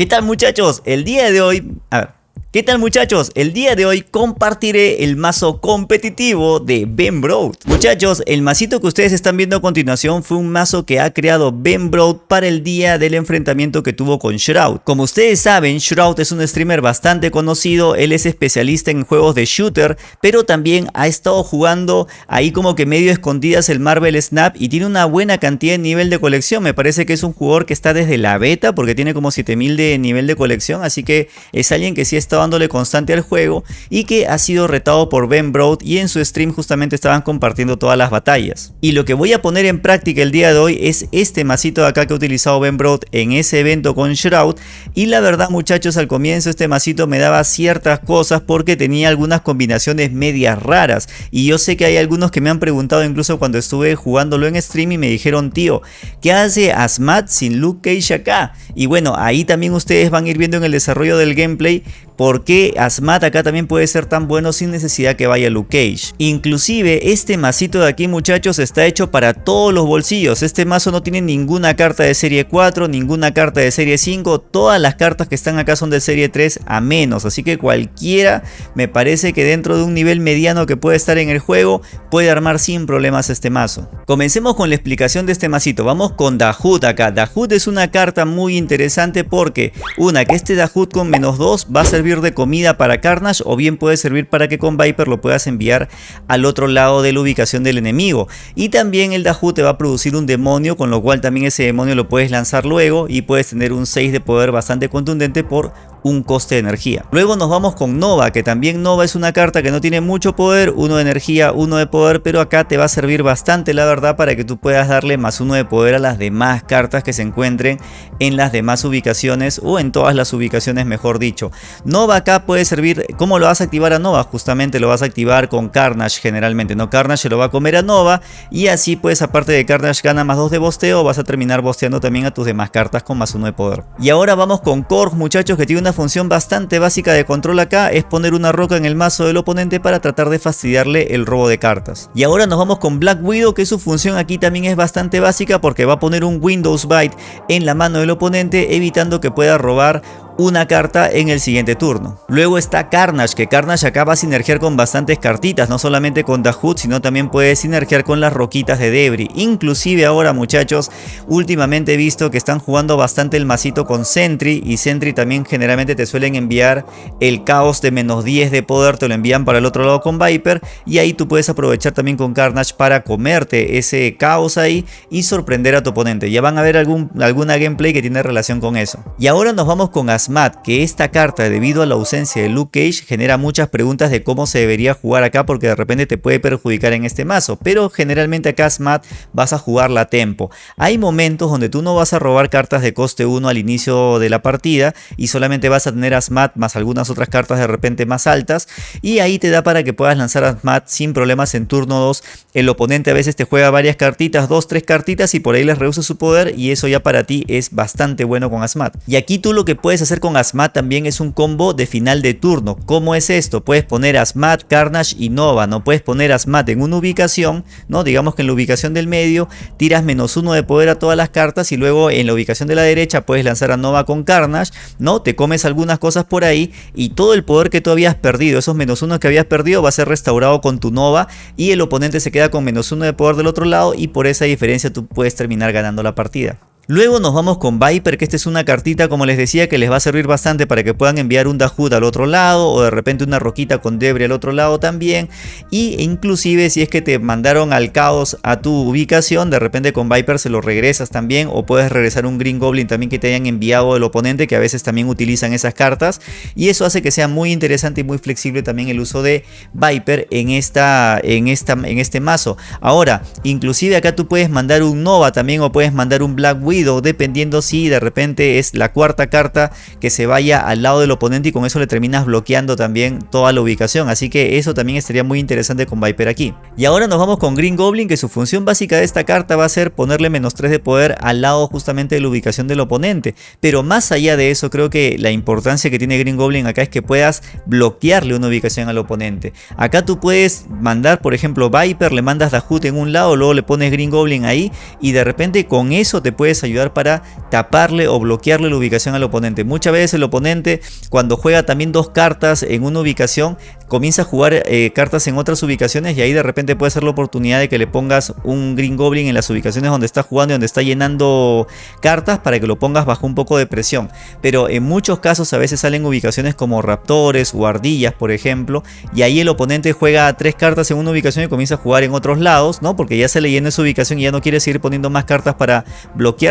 ¿Qué tal muchachos? El día de hoy... A ver, ¿Qué tal muchachos? El día de hoy compartiré el mazo competitivo de Ben Broad. Muchachos, el masito que ustedes están viendo a continuación fue un mazo que ha creado Ben Broad para el día del enfrentamiento que tuvo con Shroud. Como ustedes saben, Shroud es un streamer bastante conocido, él es especialista en juegos de shooter, pero también ha estado jugando ahí como que medio escondidas el Marvel Snap y tiene una buena cantidad de nivel de colección. Me parece que es un jugador que está desde la beta porque tiene como 7000 de nivel de colección, así que es alguien que sí ha estado dándole constante al juego y que ha sido retado por Ben Broad y en su stream justamente estaban compartiendo todas las batallas. Y lo que voy a poner en práctica el día de hoy es este masito de acá que ha utilizado Ben Broad en ese evento con Shroud y la verdad muchachos al comienzo este masito me daba ciertas cosas porque tenía algunas combinaciones medias raras y yo sé que hay algunos que me han preguntado incluso cuando estuve jugándolo en stream y me dijeron tío ¿qué hace Asmat sin Luke Cage acá? Y bueno ahí también ustedes van a ir viendo en el desarrollo del gameplay por qué Asmat acá también puede ser tan bueno sin necesidad que vaya Luke Cage. Inclusive este masito de aquí muchachos está hecho para todos los bolsillos. Este mazo no tiene ninguna carta de serie 4, ninguna carta de serie 5. Todas las cartas que están acá son de serie 3 a menos. Así que cualquiera me parece que dentro de un nivel mediano que puede estar en el juego puede armar sin problemas este mazo. Comencemos con la explicación de este masito. Vamos con Dahut acá. Dahut es una carta muy interesante porque una que este Dahut con menos 2 va a servir de comida para Carnage o bien puede servir para que con Viper lo puedas enviar al otro lado de la ubicación del enemigo. Y también el Dahu te va a producir un demonio, con lo cual también ese demonio lo puedes lanzar luego y puedes tener un 6 de poder bastante contundente por un coste de energía. Luego nos vamos con Nova, que también Nova es una carta que no tiene mucho poder, uno de energía, uno de poder, pero acá te va a servir bastante la verdad para que tú puedas darle más uno de poder a las demás cartas que se encuentren en las demás ubicaciones o en todas las ubicaciones mejor dicho. Nova acá puede servir, ¿cómo lo vas a activar a Nova? Justamente lo vas a activar con Carnage generalmente, ¿no? Carnage se lo va a comer a Nova y así pues aparte de Carnage gana más 2 de bosteo, vas a terminar bosteando también a tus demás cartas con más uno de poder. Y ahora vamos con Korg muchachos que tiene una función bastante básica de control acá es poner una roca en el mazo del oponente para tratar de fastidiarle el robo de cartas. Y ahora nos vamos con Black Widow que su función aquí también es bastante básica porque va a poner un Windows Byte en la mano del oponente evitando que pueda robar una carta en el siguiente turno. Luego está Carnage, que Carnage acaba a sinergiar con bastantes cartitas, no solamente con Dahut, sino también puede sinergiar con las roquitas de Debris. Inclusive ahora muchachos, últimamente he visto que están jugando bastante el masito con Sentry y Sentry también generalmente te suelen enviar el caos de menos 10 de poder, te lo envían para el otro lado con Viper y ahí tú puedes aprovechar también con Carnage para comerte ese caos ahí y sorprender a tu oponente. Ya van a ver algún, alguna gameplay que tiene relación con eso. Y ahora nos vamos con Asma que esta carta debido a la ausencia de Luke Cage genera muchas preguntas de cómo se debería jugar acá porque de repente te puede perjudicar en este mazo, pero generalmente acá Asmat vas a jugarla a tempo. Hay momentos donde tú no vas a robar cartas de coste 1 al inicio de la partida y solamente vas a tener Asmat más algunas otras cartas de repente más altas y ahí te da para que puedas lanzar Asmat sin problemas en turno 2. El oponente a veces te juega varias cartitas, 2, 3 cartitas y por ahí les reduce su poder y eso ya para ti es bastante bueno con Asmat. Y aquí tú lo que puedes hacer con Asmat también es un combo de final de turno. ¿Cómo es esto? Puedes poner Asmat, Carnage y Nova. No puedes poner Asmat en una ubicación, ¿no? Digamos que en la ubicación del medio tiras menos uno de poder a todas las cartas y luego en la ubicación de la derecha puedes lanzar a Nova con Carnage, ¿no? Te comes algunas cosas por ahí y todo el poder que tú habías perdido, esos menos uno que habías perdido va a ser restaurado con tu Nova y el oponente se queda con menos uno de poder del otro lado y por esa diferencia tú puedes terminar ganando la partida. Luego nos vamos con Viper, que esta es una cartita, como les decía, que les va a servir bastante para que puedan enviar un Dahut al otro lado o de repente una roquita con Debris al otro lado también. Y inclusive si es que te mandaron al caos a tu ubicación, de repente con Viper se lo regresas también o puedes regresar un Green Goblin también que te hayan enviado el oponente, que a veces también utilizan esas cartas. Y eso hace que sea muy interesante y muy flexible también el uso de Viper en, esta, en, esta, en este mazo. Ahora, inclusive acá tú puedes mandar un Nova también o puedes mandar un Black Widow dependiendo si de repente es la cuarta carta que se vaya al lado del oponente y con eso le terminas bloqueando también toda la ubicación. Así que eso también estaría muy interesante con Viper aquí. Y ahora nos vamos con Green Goblin que su función básica de esta carta va a ser ponerle menos 3 de poder al lado justamente de la ubicación del oponente. Pero más allá de eso creo que la importancia que tiene Green Goblin acá es que puedas bloquearle una ubicación al oponente. Acá tú puedes mandar por ejemplo Viper, le mandas Dahut en un lado, luego le pones Green Goblin ahí y de repente con eso te puedes ayudar ayudar para taparle o bloquearle la ubicación al oponente. Muchas veces el oponente cuando juega también dos cartas en una ubicación comienza a jugar eh, cartas en otras ubicaciones y ahí de repente puede ser la oportunidad de que le pongas un Green Goblin en las ubicaciones donde está jugando y donde está llenando cartas para que lo pongas bajo un poco de presión. Pero en muchos casos a veces salen ubicaciones como raptores o ardillas por ejemplo y ahí el oponente juega tres cartas en una ubicación y comienza a jugar en otros lados, ¿no? Porque ya se le llena esa ubicación y ya no quiere seguir poniendo más cartas para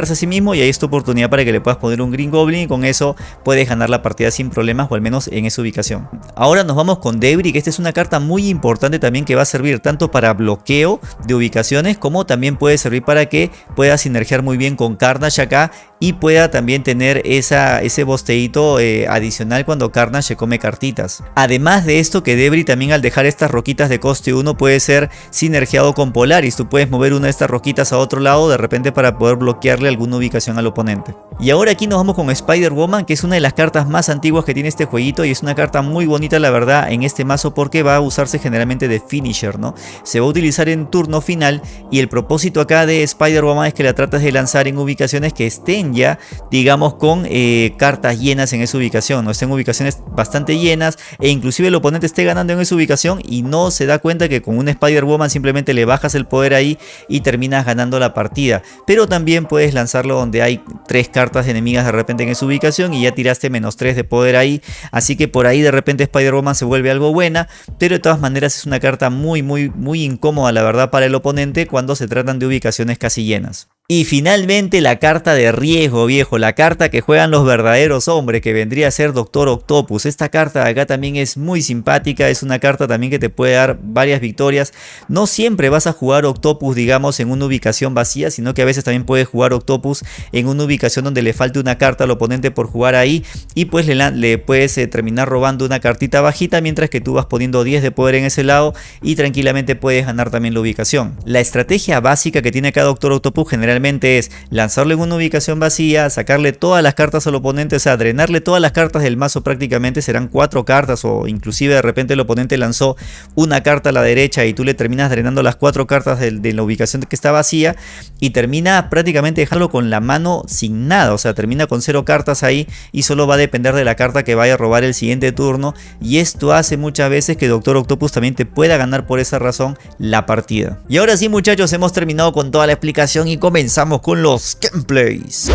a sí mismo y ahí es tu oportunidad para que le puedas poner un Green Goblin y con eso puedes ganar la partida sin problemas o al menos en esa ubicación. Ahora nos vamos con Debris, que esta es una carta muy importante también que va a servir tanto para bloqueo de ubicaciones como también puede servir para que pueda sinergiar muy bien con Carnage acá y pueda también tener esa, ese bosteíto eh, adicional cuando Carnage se come cartitas. Además de esto que Debris también al dejar estas roquitas de coste 1 puede ser sinergiado con Polaris. Tú puedes mover una de estas roquitas a otro lado de repente para poder bloquearle alguna ubicación al oponente. Y ahora aquí nos vamos con Spider-Woman que es una de las cartas más antiguas que tiene este jueguito y es una carta muy bonita la verdad en este mazo porque va a usarse generalmente de finisher, ¿no? Se va a utilizar en turno final y el propósito acá de Spider-Woman es que la tratas de lanzar en ubicaciones que estén ya, digamos, con eh, cartas llenas en esa ubicación, no estén ubicaciones bastante llenas e inclusive el oponente esté ganando en esa ubicación y no se da cuenta que con un Spider-Woman simplemente le bajas el poder ahí y terminas ganando la partida. Pero también puedes lanzarlo donde hay tres cartas enemigas de repente en esa ubicación y ya tiraste menos 3 de poder ahí, así que por ahí de repente Spider-Woman se vuelve algo buena, pero de todas maneras es una carta muy muy muy incómoda la verdad para el oponente cuando se tratan de ubicaciones casi llenas. Y finalmente la carta de riesgo viejo, la carta que juegan los verdaderos hombres que vendría a ser Doctor Octopus. Esta carta de acá también es muy simpática, es una carta también que te puede dar varias victorias. No siempre vas a jugar Octopus digamos en una ubicación vacía, sino que a veces también puedes jugar Octopus en una ubicación donde le falte una carta al oponente por jugar ahí y pues le, le puedes eh, terminar robando una cartita bajita mientras que tú vas poniendo 10 de poder en ese lado y tranquilamente puedes ganar también la ubicación. La estrategia básica que tiene acá Doctor Octopus generalmente es lanzarle en una ubicación vacía, sacarle todas las cartas al oponente, o sea, drenarle todas las cartas del mazo prácticamente, serán cuatro cartas o inclusive de repente el oponente lanzó una carta a la derecha y tú le terminas drenando las cuatro cartas de, la ubicación que está vacía y termina prácticamente dejarlo con la mano sin nada, o sea, termina con cero cartas ahí y solo va a depender de la carta que vaya a robar el siguiente turno y esto hace muchas veces que Doctor Octopus también te pueda ganar por esa razón la partida. Y ahora sí muchachos, hemos terminado con toda la explicación y comenzamos comenzamos con los gameplays.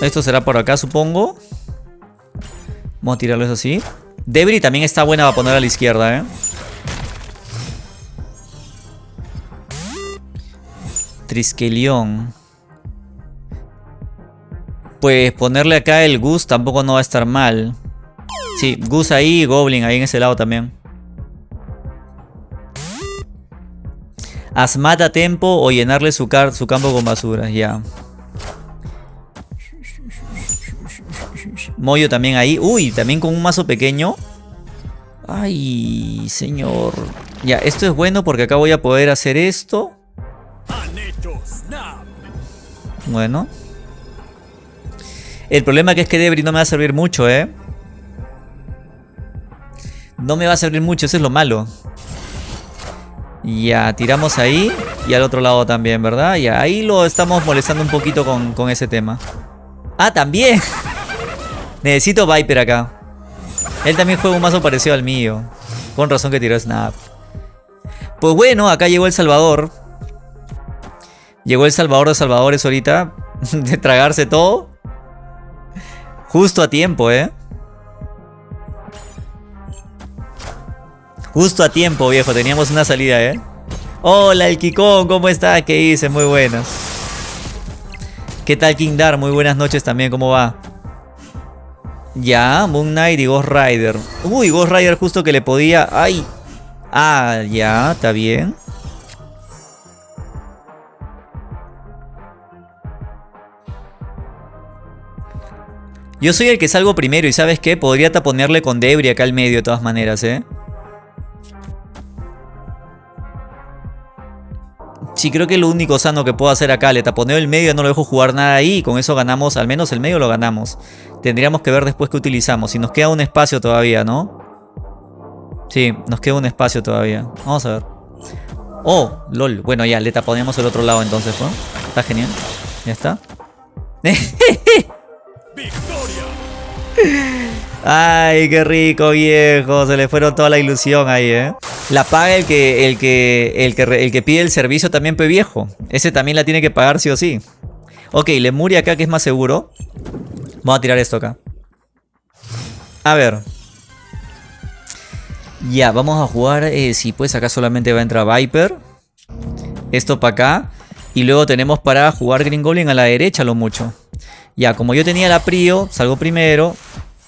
Esto será por acá, supongo. Vamos a tirarlo así. Debris también está buena para poner a la izquierda, ¿eh? Triskelion. Pues ponerle acá el Gus tampoco no va a estar mal. Sí, Gus ahí y Goblin ahí en ese lado también. Asmat a tempo o llenarle su, su campo con basura, ya. Moyo también ahí. Uy, también con un mazo pequeño. Ay, señor. Ya, esto es bueno porque acá voy a poder hacer esto. Bueno. El problema que es que Debris no me va a servir mucho, ¿eh? No me va a servir mucho, eso es lo malo. Ya, tiramos ahí y al otro lado también, ¿verdad? Ya, ahí lo estamos molestando un poquito con, ese tema. ¡Ah, también! Necesito Viper acá. Él también juega un mazo parecido al mío. Con razón que tiró Snap. Pues bueno, acá llegó El Salvador. Llegó El Salvador de Salvadores ahorita. De tragarse todo. Justo a tiempo, ¿eh? Justo a tiempo, viejo. Teníamos una salida, ¿eh? Hola, el Kikón. ¿Cómo está? ¿Qué dice? Muy buenas. ¿Qué tal, King Dar? Muy buenas noches también. ¿Cómo va? Ya, Moon Knight y Ghost Rider. Uy, Ghost Rider justo que le podía... ¡Ay! Ah, ya, está bien. Yo soy el que salgo primero y ¿sabes qué? Podría taponearle con Debris acá al medio de todas maneras, ¿eh? Sí, creo que lo único sano que puedo hacer acá, le taponeo el medio, no lo dejo jugar nada ahí y con eso ganamos, al menos el medio lo ganamos. Tendríamos que ver después qué utilizamos, si nos queda un espacio todavía, ¿no? Sí, nos queda un espacio todavía. Vamos a ver. Oh, lol. Bueno, ya, le taponeamos el otro lado entonces, ¿no? Está genial. Ya está. Ay, qué rico, viejo. Se le fueron toda la ilusión ahí, ¿eh? La paga el que, el que, el que, el que pide el servicio también, pe viejo. Ese también la tiene que pagar sí o sí. Ok, Lemuria acá que es más seguro. Vamos a tirar esto acá. A ver. Ya, vamos a jugar. Eh, si pues acá solamente va a entrar Viper. Esto para acá. Y luego tenemos para jugar Green Goblin a la derecha lo mucho. Ya, como yo tenía la Prio, salgo primero.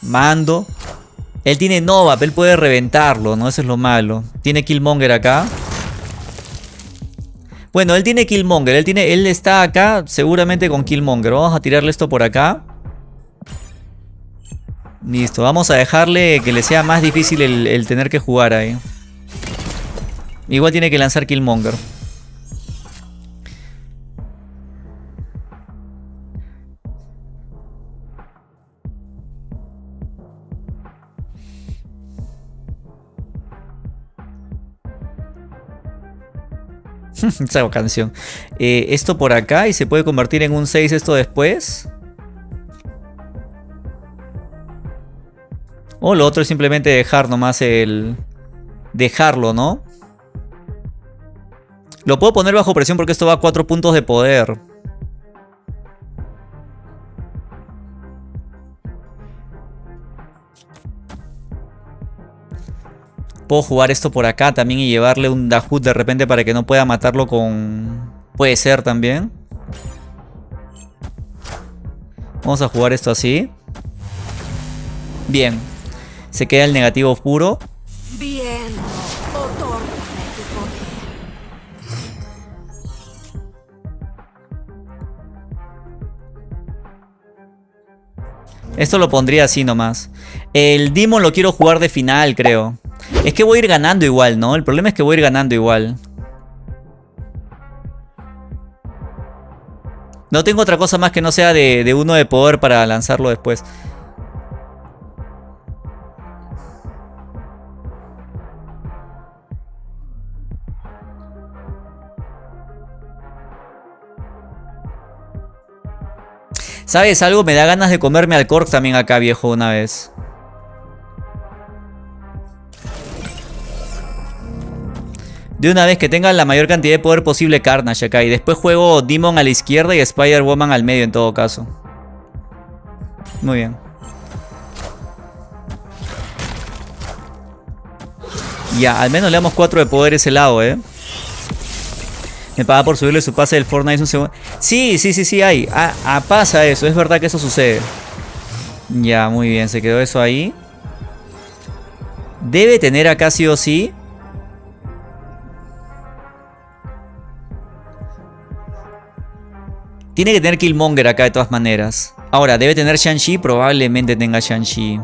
Mando. Él tiene Nova, él puede reventarlo, ¿no? Eso es lo malo. Tiene Killmonger acá. Bueno, él tiene Killmonger. Él, tiene, él está acá seguramente con Killmonger. Vamos a tirarle esto por acá. Listo, vamos a dejarle que le sea más difícil el tener que jugar ahí. Igual tiene que lanzar Killmonger. Esa canción. Eh, esto por acá y se puede convertir en un 6 esto después. O lo otro es simplemente dejar nomás el... Dejarlo, ¿no? Lo puedo poner bajo presión porque esto va a 4 puntos de poder. Puedo jugar esto por acá también y llevarle un Dahut de repente para que no pueda matarlo con... Puede ser también. Vamos a jugar esto así. Bien. Se queda el negativo puro. Bien. Esto lo pondría así nomás. El Demon lo quiero jugar de final, creo. Es que voy a ir ganando igual, ¿no? El problema es que voy a ir ganando igual. No tengo otra cosa más que no sea de, uno de poder para lanzarlo después. ¿Sabes algo? Me da ganas de comerme al Cork también acá, viejo, una vez. De una vez que tenga la mayor cantidad de poder posible Carnage acá. Y después juego Demon a la izquierda y Spider-Woman al medio en todo caso. Muy bien. Ya, al menos le damos 4 de poder ese lado, ¿eh? Me paga por subirle su pase del Fortnite un segundo. Sí, sí, sí, sí, hay. Ah, ah, pasa eso. Es verdad que eso sucede. Ya, muy bien. Se quedó eso ahí. Debe tener acá sí o sí. Tiene que tener Killmonger acá de todas maneras. Ahora, debe tener Shang-Chi. Probablemente tenga Shang-Chi.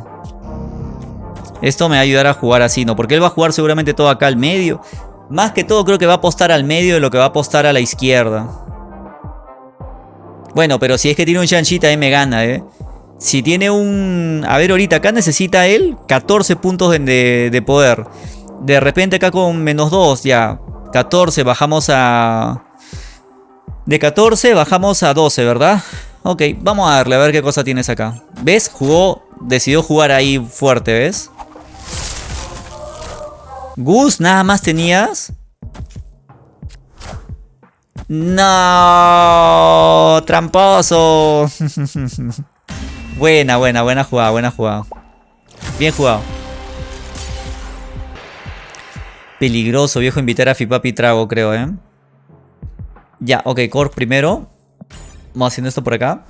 Esto me va a ayudar a jugar así, ¿no? Porque él va a jugar seguramente todo acá al medio. Más que todo creo que va a apostar al medio de lo que va a apostar a la izquierda. Bueno, pero si es que tiene un Shang-Chi también me gana, ¿eh? Si tiene un... A ver, ahorita acá necesita él 14 puntos de, de poder. De repente acá con menos 2 ya. 14 bajamos a... De 14 bajamos a 12, ¿verdad? Ok, vamos a darle a ver qué cosa tienes acá. ¿Ves? Jugó... Decidió jugar ahí fuerte, ¿ves? Gus, nada más tenías. No, tramposo. buena, buena, buena jugada, buena jugada. Bien jugado. Peligroso, viejo, invitar a Fipapi Trago, creo, ¿eh? Ya, ok, Core primero. Vamos haciendo esto por acá.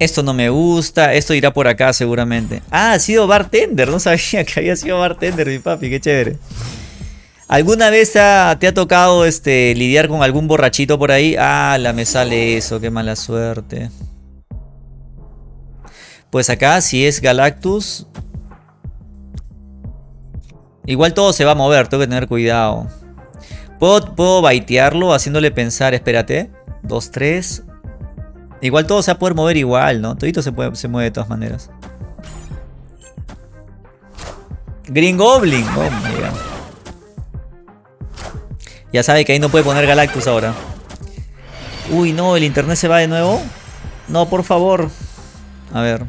esto no me gusta. Esto irá por acá seguramente. Ah, ha sido bartender. No sabía que había sido bartender, mi papi. Qué chévere. ¿Alguna vez te ha, tocado este, lidiar con algún borrachito por ahí? Ah, la me sale eso. Qué mala suerte. Pues acá, si es Galactus... Igual todo se va a mover. Tengo que tener cuidado. ¿Puedo, puedo baitearlo haciéndole pensar, espérate. 2, 3. Igual todo se va a poder mover igual, ¿no? Todito se, mueve de todas maneras. Green Goblin. Oh, ya sabe que ahí no puede poner Galactus ahora. Uy, no, el internet se va de nuevo. No, por favor. A ver.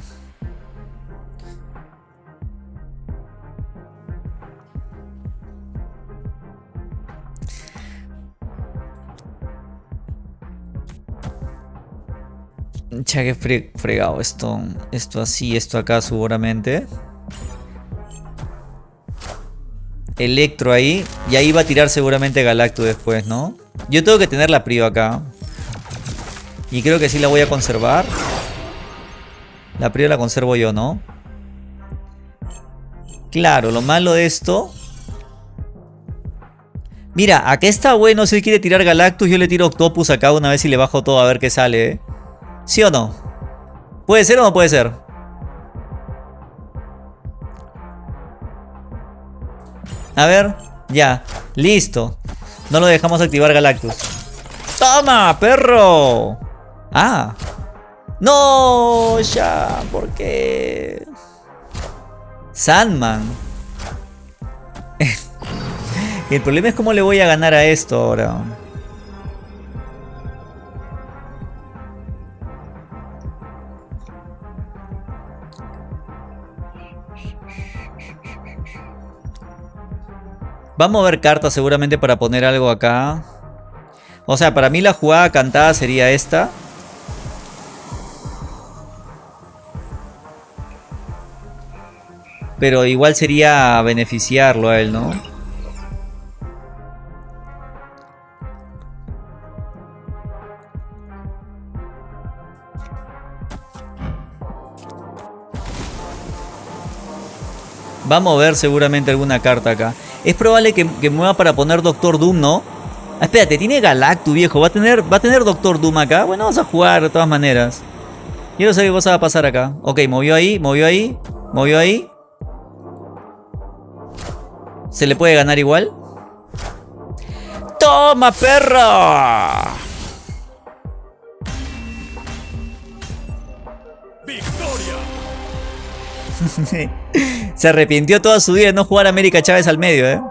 Ya que fregado esto, esto así, esto acá seguramente. Electro ahí. Y ahí va a tirar seguramente Galactus después, ¿no? Yo tengo que tener la Prio acá. Y creo que sí la voy a conservar. La Prio la conservo yo, ¿no? Claro, lo malo de esto... Mira, acá está bueno si él quiere tirar Galactus. Yo le tiro Octopus acá una vez y le bajo todo a ver qué sale, ¿eh? ¿Sí o no? ¿Puede ser o no puede ser? A ver, ya, listo. No lo dejamos activar Galactus. ¡Toma, perro! Ah. No, ya, ¿por qué? Sandman. El problema es cómo le voy a ganar a esto ahora. Vamos a ver cartas seguramente para poner algo acá. O sea, para mí la jugada cantada sería esta. Pero igual sería beneficiarlo a él, ¿no? Vamos a ver seguramente alguna carta acá. Es probable que, mueva para poner Doctor Doom, ¿no? Ah, espérate, tiene Galactus, viejo. ¿Va a, tener, ¿Va a tener Doctor Doom acá? Bueno, vamos a jugar de todas maneras. Quiero saber qué cosa va a pasar acá. Ok, movió ahí, movió ahí, movió ahí. ¿Se le puede ganar igual? ¡Toma, perro! ¡Victoria! Se arrepintió toda su vida de no jugar América Chávez al medio, ¿eh?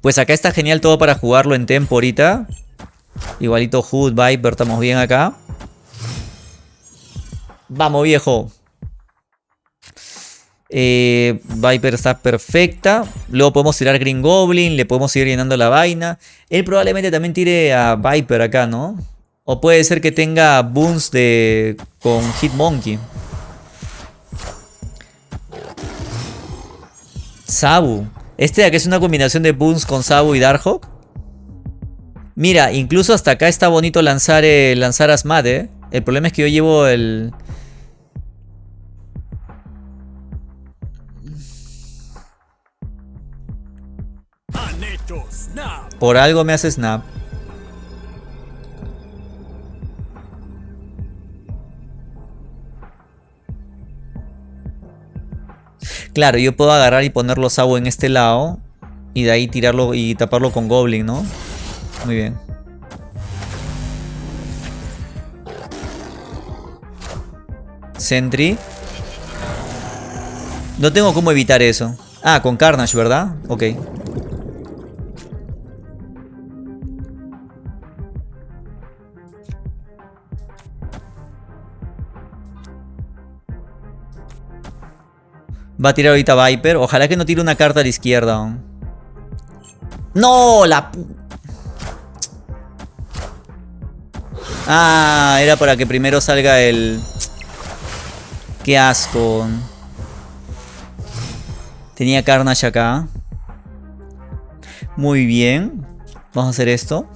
Pues acá está genial todo para jugarlo en tempo ahorita. Igualito Hood, Viper, estamos bien acá. Vamos, viejo. Eh, Viper está perfecta. Luego podemos tirar Green Goblin. Le podemos seguir llenando la vaina. Él probablemente también tire a Viper acá, ¿no? O puede ser que tenga boons de, con Hitmonkey. Sabu. Este de acá es una combinación de Boons con Sabu y Darkhawk. Mira, incluso hasta acá está bonito lanzar, eh, lanzar Asmad, ¿eh? El problema es que yo llevo el... Por algo me hace snap. Claro, yo puedo agarrar y ponerlo Sabo en este lado. Y de ahí tirarlo y taparlo con Goblin, ¿no? Muy bien. Sentry. No tengo cómo evitar eso. Ah, con Carnage, ¿verdad? Ok. Va a tirar ahorita Viper. Ojalá que no tire una carta a la izquierda. ¡No! La... Ah, era para que primero salga el... Qué asco. Tenía Carnage acá. Muy bien. Vamos a hacer esto.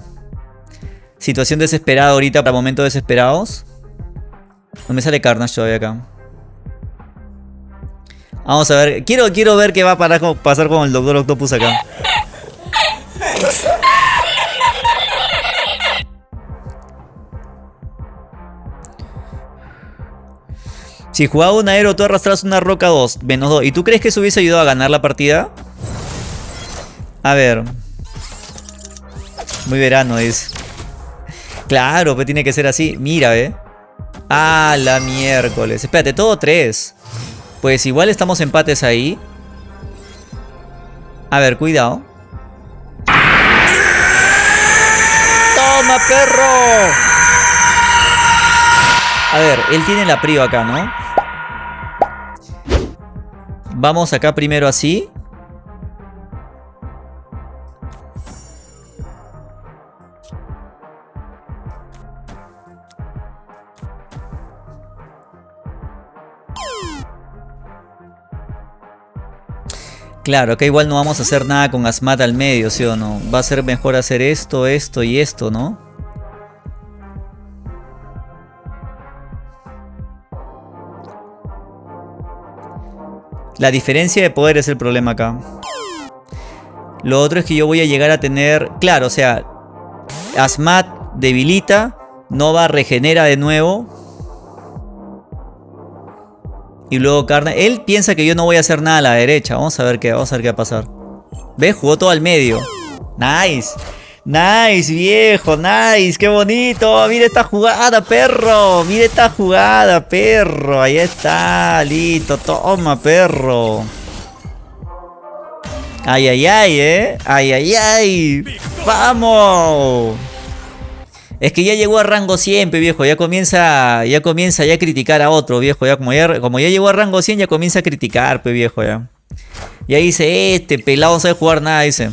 Situación desesperada ahorita para momentos desesperados. No me sale Carnage todavía acá. Vamos a ver. Quiero, quiero ver qué va a pasar con el Doctor Octopus acá. Si jugaba un aero, tú arrastras una roca 2, menos 2. ¿Y tú crees que eso hubiese ayudado a ganar la partida? A ver. Muy verano es. Claro, pues tiene que ser así. Mira, ¿eh? Ah, la miércoles. Espérate, todo tres. Pues igual estamos empates ahí. A ver, cuidado. ¡Toma, perro! A ver, él tiene la prio acá, ¿no? Vamos acá primero así. Claro, acá igual no vamos a hacer nada con Asmat al medio, ¿sí o no? Va a ser mejor hacer esto, esto y esto, ¿no? La diferencia de poder es el problema acá. Lo otro es que yo voy a llegar a tener... Claro, o sea... Asmat debilita. Nova regenera de nuevo. Y luego Carne... Él piensa que yo no voy a hacer nada a la derecha. Vamos a ver qué, vamos a ver qué va a pasar. ¿Ves? Jugó todo al medio. Nice. Nice, viejo, nice, qué bonito. Mira esta jugada, perro. Mira esta jugada, perro. Ahí está, listo. Toma, perro. Ay, ay, ay, eh. Ay, ay, ay. Vamos. Es que ya llegó a rango 100, viejo. Ya comienza, ya comienza a criticar a otro, viejo. Ya como ya, como ya llegó a rango 100, ya comienza a criticar, pe, viejo, ya. Ya dice, este pelado no sabe jugar nada, dice.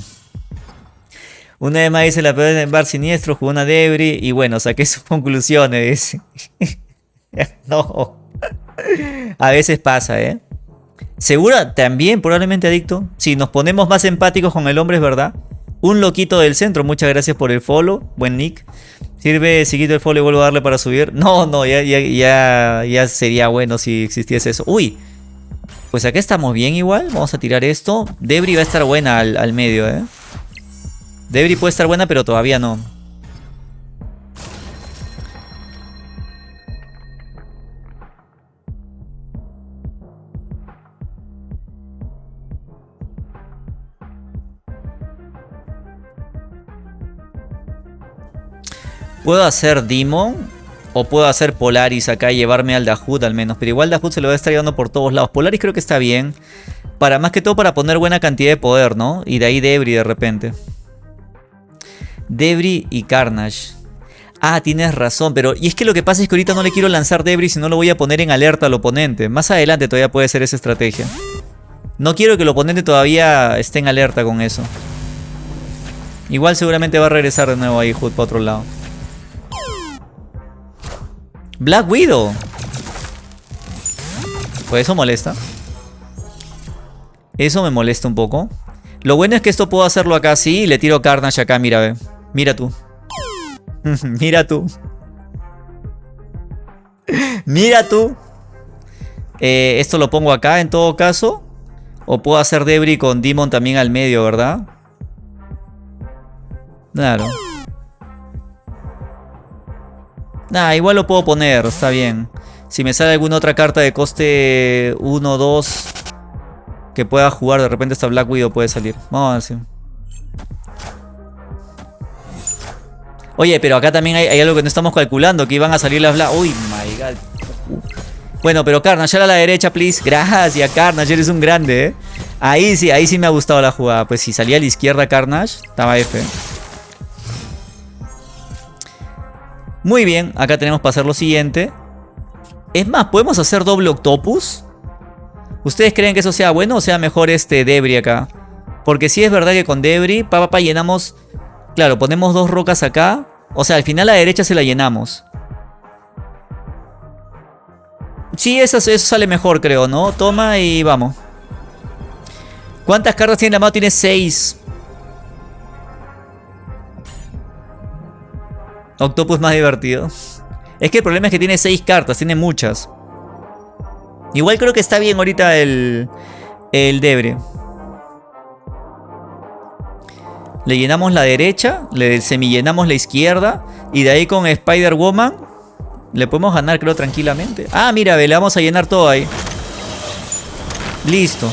Una vez más dice la peor en bar siniestro, jugó una Debris y bueno, saqué sus conclusiones. no. A veces pasa, ¿eh? Segura, también probablemente adicto. Si nos ponemos más empáticos con el hombre, es verdad. Un loquito del centro, muchas gracias por el follow. Buen nick. Sirve seguido el follow y vuelvo a darle para subir. No, no, ya, ya, ya, sería bueno si existiese eso. Uy, pues acá estamos bien igual. Vamos a tirar esto. Debris va a estar buena al, al medio, ¿eh? Debris puede estar buena, pero todavía no. Puedo hacer Demon o puedo hacer Polaris acá y llevarme al Dahut al menos. Pero igual Dahut se lo va a estar llevando por todos lados. Polaris creo que está bien. Para más que todo para poner buena cantidad de poder, ¿no? Y de ahí Debris de repente. Debris y Carnage. Ah, tienes razón, pero... Y es que lo que pasa es que ahorita no le quiero lanzar Debris y no lo voy a poner en alerta al oponente. Más adelante todavía puede ser esa estrategia. No quiero que el oponente todavía esté en alerta con eso. Igual seguramente va a regresar de nuevo ahí Hood para otro lado. Black Widow. Pues eso molesta. Eso me molesta un poco. Lo bueno es que esto puedo hacerlo acá así y le tiro Carnage acá, mira, ve. Mira tú. Mira tú. Mira tú. Eh, esto lo pongo acá en todo caso. O puedo hacer Debris con Demon también al medio, ¿verdad? Claro. Nah, igual lo puedo poner, está bien. Si me sale alguna otra carta de coste 1, 2 que pueda jugar, de repente esta Black Widow puede salir. Vamos a ver si... Oye, pero acá también hay, algo que no estamos calculando, que iban a salir las Black... Uy, my god. Bueno, pero Carnage, a la derecha, please. Gracias, Carnage, eres un grande, ¿eh? Ahí sí, ahí sí me ha gustado la jugada. Pues si salía a la izquierda Carnage, estaba F. Muy bien, acá tenemos para hacer lo siguiente. Es más, ¿podemos hacer doble octopus? ¿Ustedes creen que eso sea bueno o sea mejor este Debris acá? Porque si es verdad que con Debris, pa, llenamos Claro, ponemos dos rocas acá. O sea, al final a la derecha se la llenamos. Sí, eso, eso sale mejor, creo, ¿no? Toma y vamos. ¿Cuántas cartas tiene la mano? Tiene seis. Octopus más divertido. Es que el problema es que tiene seis cartas, tiene muchas. Igual creo que está bien ahorita el, el Debre. Le llenamos la derecha, le semillenamos la izquierda. Y de ahí con Spider-Woman le podemos ganar, creo, tranquilamente. Ah, mira, le vamos a llenar todo ahí. Listo.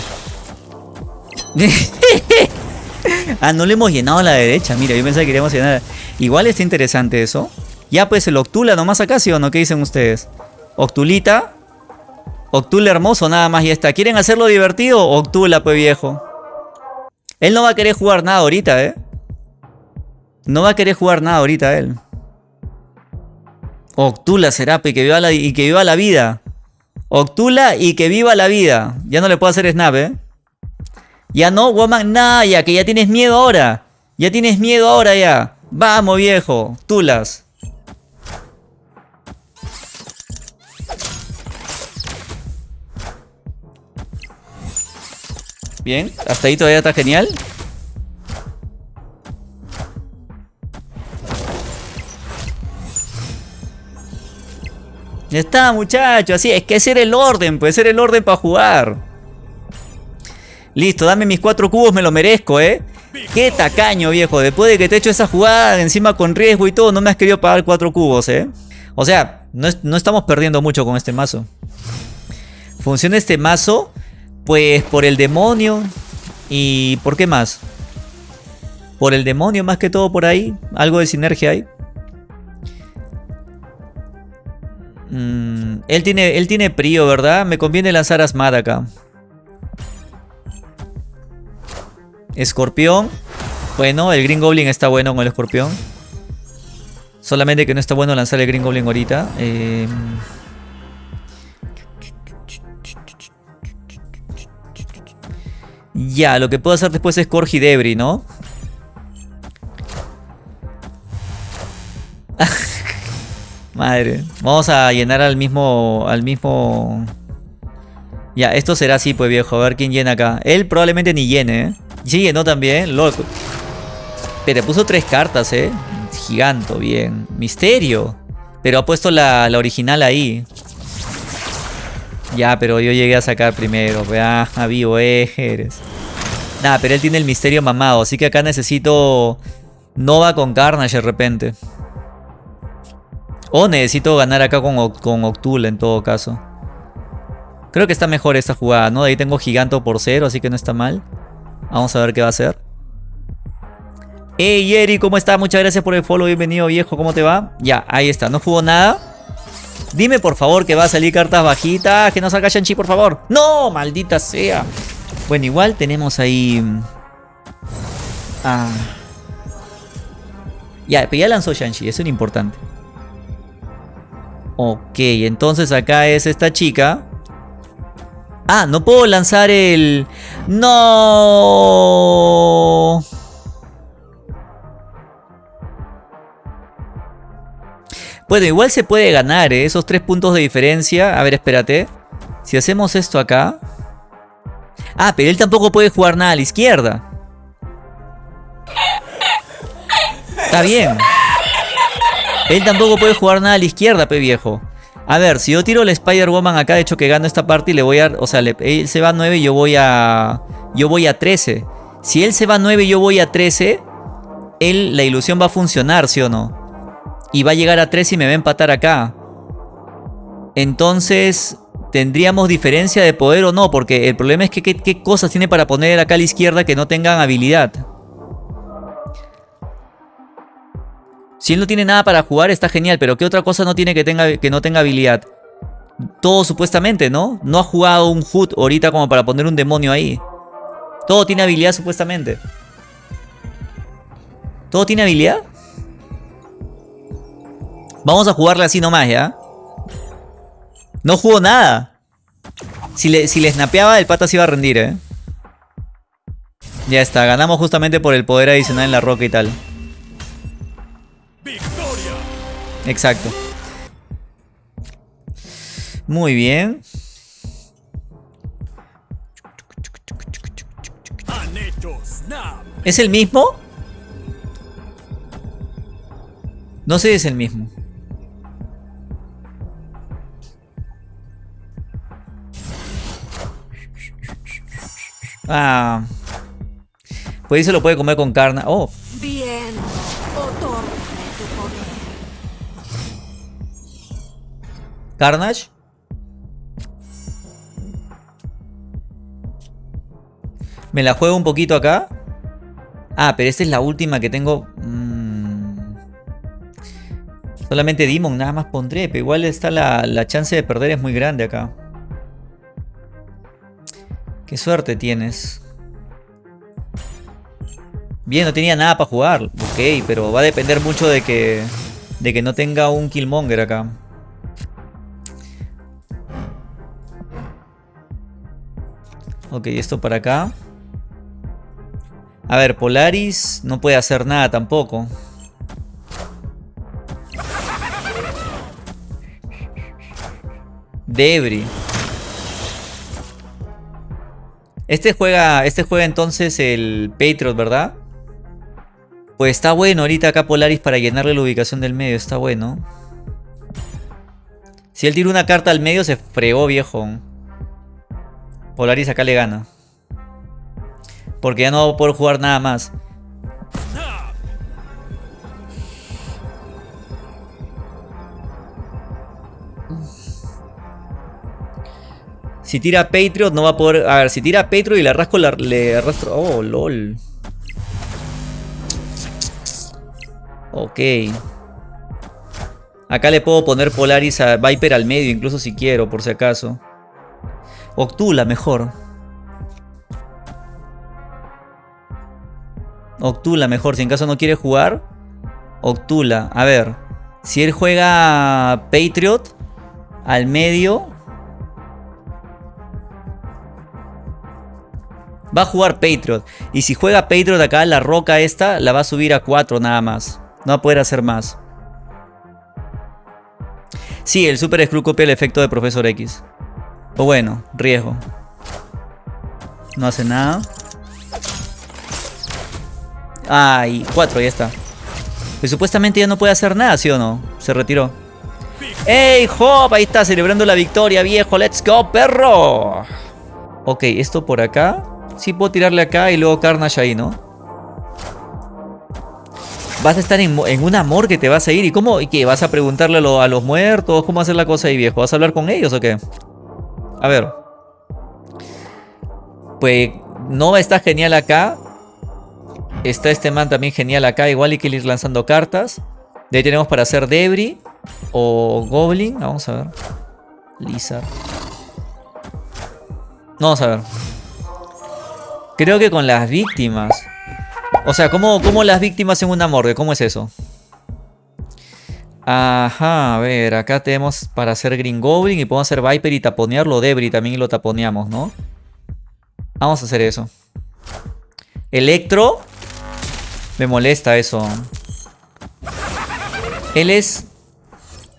ah, no le hemos llenado la derecha. Mira, yo pensaba que queríamos llenar. Igual está interesante eso. Ya pues el Octula nomás acá, ¿sí o no? ¿Qué dicen ustedes? Octulita. Octul hermoso, nada más y está. ¿Quieren hacerlo divertido? Octula, pues viejo. Él no va a querer jugar nada ahorita, ¿eh? No va a querer jugar nada ahorita él. Octula será, y que viva y que viva la vida. Octula y que viva la vida. Ya no le puedo hacer snap, ¿eh? Ya no, woman, nada, ya que ya tienes miedo ahora. Ya tienes miedo ahora ya. Vamos, viejo. Tulas. Bien, hasta ahí todavía está genial. Ya está, muchachos. Así es que ese era el orden, puede ser el orden para jugar. Listo, dame mis cuatro cubos, me lo merezco, ¿eh? Qué tacaño, viejo. Después de que te he hecho esa jugada, encima con riesgo y todo, no me has querido pagar cuatro cubos, ¿eh? O sea, no, no estamos perdiendo mucho con este mazo. Funciona este mazo pues por el demonio. ¿Y por qué más? Por el demonio más que todo por ahí. Algo de sinergia hay. Mm, él, tiene, él tiene prio, ¿verdad? Me conviene lanzar Asmad acá. Escorpión. Bueno, el Green Goblin está bueno con el escorpión. Solamente que no está bueno lanzar el Green Goblin ahorita. Eh... Ya, lo que puedo hacer después es Corgi Debris, ¿no? Madre. Vamos a llenar al mismo... Al mismo... Ya, esto será así, pues viejo. A ver quién llena acá. Él probablemente ni llene, ¿eh? Sí, llenó también. Loco. Pero puso tres cartas, ¿eh? Giganto, bien. Misterio. Pero ha puesto la, original ahí. Ya, pero yo llegué a sacar primero. Vea, a vivo eres. Nada, pero él tiene el misterio mamado. Así que acá necesito Nova con Carnage de repente. O necesito ganar acá con, con Octul en todo caso. Creo que está mejor esta jugada, ¿no? De ahí tengo Giganto por cero, así que no está mal. Vamos a ver qué va a hacer. Hey Eri, ¿cómo está? Muchas gracias por el follow, bienvenido viejo, ¿cómo te va? Ya, ahí está, no jugó nada. Dime por favor que va a salir cartas bajitas. Que no salga Shang-Chi, por favor. ¡No! ¡Maldita sea! Bueno, igual tenemos ahí... Ah. Ya, pero ya lanzó Shang-Chi. Eso es importante. Ok, entonces acá es esta chica. Ah, no puedo lanzar el... ¡No! Bueno, igual se puede ganar, ¿eh? Esos tres puntos de diferencia. A ver, espérate. Si hacemos esto acá... Ah, pero él tampoco puede jugar nada a la izquierda. Está bien. Él tampoco puede jugar nada a la izquierda, pe viejo. A ver, si yo tiro el Spider-Woman acá, de hecho que gano esta parte y le voy a... O sea, él se va a 9 y yo voy a... Yo voy a 13. Si él se va a 9 y yo voy a 13, él, la ilusión va a funcionar, ¿sí o no? y va a llegar a 3 y me va a empatar acá. Entonces, ¿tendríamos diferencia de poder o no? Porque el problema es que qué, cosas tiene para poner acá a la izquierda que no tengan habilidad. Si él no tiene nada para jugar está genial, pero ¿qué otra cosa no tiene que, tenga, que no tenga habilidad? Todo supuestamente, ¿no? No ha jugado un HUD ahorita como para poner un demonio ahí. Todo tiene habilidad supuestamente. ¿Todo tiene habilidad? Vamos a jugarle así nomás, ¿ya? No jugó nada. Si le, si le snapeaba, el pata se iba a rendir, ¿eh? Ya está, ganamos justamente por el poder adicional en la roca y tal. Exacto. Muy bien. ¿Es el mismo? No sé si es el mismo. Ah. Pues ahí se lo puede comer con carne. Oh. Bien. Carnage. Me la juego un poquito acá. Ah, pero esta es la última que tengo. Mm. Solamente Demon nada más pondré, pero igual está la, la chance de perder es muy grande acá. Qué suerte tienes. Bien, no tenía nada para jugar. Ok, pero va a depender mucho de que, de que no tenga un Killmonger acá. Ok, esto para acá. A ver, Polaris no puede hacer nada tampoco. Debris. Este juega, este juega entonces el Patriot, ¿verdad? Pues está bueno ahorita acá Polaris para llenarle la ubicación del medio, está bueno. Si él tira una carta al medio se fregó viejo. Polaris acá le gana. Porque ya no va a poder jugar nada más. Si tira Patriot no va a poder... A ver, si tira Patriot y le arrasco, le arrastro... Oh, lol. Ok. Acá le puedo poner Polaris a Viper al medio, incluso si quiero, por si acaso. Octula, mejor. Octula, mejor. Si en caso no quiere jugar, Octula. A ver. Si él juega Patriot al medio, Va a jugar Patriot. Y si juega Patriot acá, la roca esta la va a subir a 4 nada más. No va a poder hacer más. Sí, el Super Screw copia el efecto de Profesor X. O bueno, riesgo. No hace nada. Ay, 4, ya está. Pues supuestamente ya no puede hacer nada, ¿sí o no? Se retiró. ¡Ey, Hop! Ahí está, celebrando la victoria, viejo. ¡Let's go, perro! Ok, esto por acá. Sí puedo tirarle acá y luego Carnage ahí, ¿no? Vas a estar en, un amor que te vas a ir. ¿Y cómo? ¿Y qué? ¿Vas a preguntarle a, los muertos? ¿Cómo hacer la cosa ahí, viejo? ¿Vas a hablar con ellos o qué? A ver. Pues Nova está genial acá. Está este man también genial acá. Igual hay que ir lanzando cartas. De ahí tenemos para hacer Debris. O Goblin. Vamos a ver. Lizard. Vamos a ver. Creo que con las víctimas. O sea, ¿cómo, cómo las víctimas en una morgue? ¿Cómo es eso? Ajá, a ver, acá tenemos para hacer Green Goblin y podemos hacer Viper y taponearlo. Debris también lo taponeamos, ¿no? Vamos a hacer eso. Electro. Me molesta eso. Él es...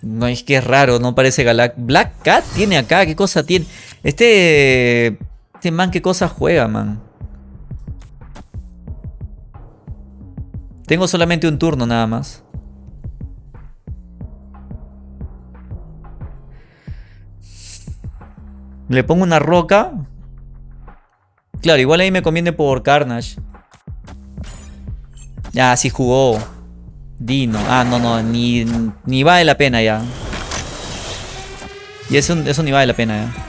No, es que es raro, no parece Galac... Black Cat tiene acá, ¿qué cosa tiene? Este... Este man, ¿qué cosa juega, man? Tengo solamente un turno nada más. Le pongo una roca. Claro, igual ahí me conviene por Carnage. Ya, sí jugó. Dino. Ah, no, no. Ni, ni vale la pena ya. Y eso, eso ni vale la pena ya.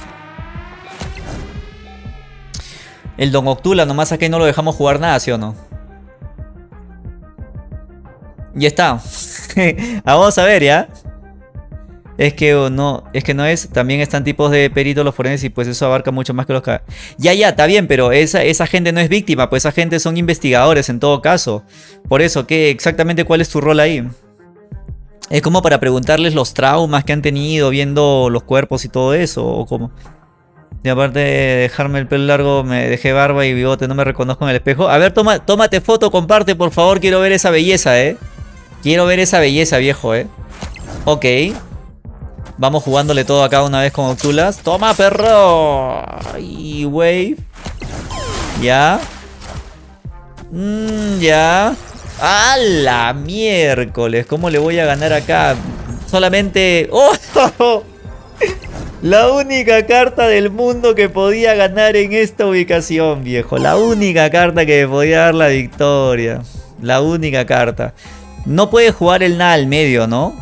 El Don Octula nomás acá no lo dejamos jugar nada, ¿sí o no? Ya está. Vamos a ver, ¿ya? Es que no, es que no es, también están tipos de peritos los forenses y pues eso abarca mucho más que los... Ya, ya, está bien, pero esa, esa gente no es víctima, pues esa gente son investigadores en todo caso. Por eso, ¿qué exactamente cuál es tu rol ahí? Es como para preguntarles los traumas que han tenido viendo los cuerpos y todo eso, o cómo. Y aparte de dejarme el pelo largo, me dejé barba y bigote, no me reconozco en el espejo. A ver, toma, tómate foto, comparte, por favor, quiero ver esa belleza, ¿eh? Quiero ver esa belleza, viejo, ¿eh? Ok. Vamos jugándole todo acá una vez con Octulas. ¡Toma, perro! Y wave. Ya. Mm, ya. ¡A la miércoles! ¿Cómo le voy a ganar acá? Solamente... ¡Oh! La única carta del mundo que podía ganar en esta ubicación, viejo. La única carta que podía dar la victoria. La única carta. No puede jugar el nada al medio, ¿no?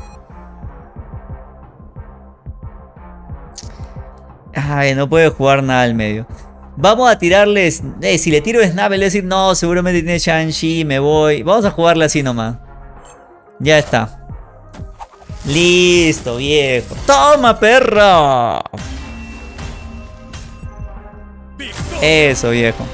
Ay, no puede jugar nada al medio. Vamos a tirarles... Eh, si le tiro Snap, le decir, no, seguramente tiene Shang-Chi, me voy. Vamos a jugarle así nomás. Ya está. Listo, viejo. ¡Toma, perro! Eso, viejo.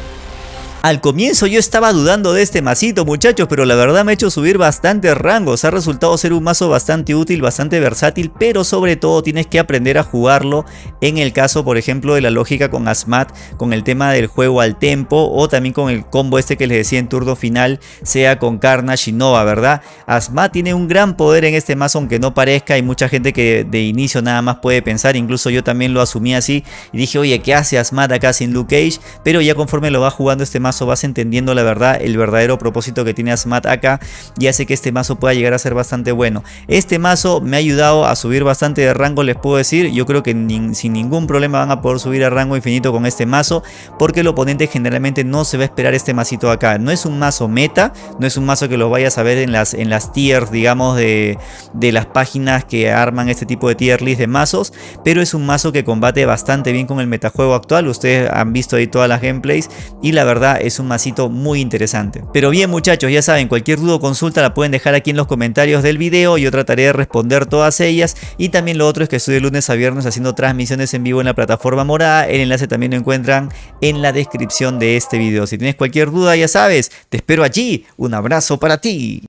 Al comienzo yo estaba dudando de este masito muchachos, pero la verdad me ha hecho subir bastantes rangos. Ha resultado ser un mazo bastante útil, bastante versátil, pero sobre todo tienes que aprender a jugarlo en el caso, por ejemplo, de la lógica con Asmat, con el tema del juego al tempo o también con el combo este que les decía en turno final, sea con Carnage y Nova, ¿verdad? Asmat tiene un gran poder en este mazo, aunque no parezca. Hay mucha gente que de inicio nada más puede pensar, incluso yo también lo asumí así y dije, oye, ¿qué hace Asmat acá sin Luke Cage? Pero ya conforme lo va jugando este mazo, vas entendiendo la verdad, el verdadero propósito que tiene Asmat acá y hace que este mazo pueda llegar a ser bastante bueno. Este mazo me ha ayudado a subir bastante de rango, les puedo decir. Yo creo que sin ningún problema van a poder subir a rango infinito con este mazo porque el oponente generalmente no se va a esperar este masito acá. No es un mazo meta, no es un mazo que lo vayas a ver en las, en las tiers, digamos, de, de las páginas que arman este tipo de tier list de mazos, pero es un mazo que combate bastante bien con el metajuego actual. Ustedes han visto ahí todas las gameplays y la verdad es un masito muy interesante. Pero bien muchachos, ya saben, cualquier duda o consulta la pueden dejar aquí en los comentarios del video. Yo trataré de responder todas ellas. Y también lo otro es que estoy de lunes a viernes haciendo transmisiones en vivo en la plataforma morada. El enlace también lo encuentran en la descripción de este video. Si tienes cualquier duda ya sabes, te espero allí. Un abrazo para ti.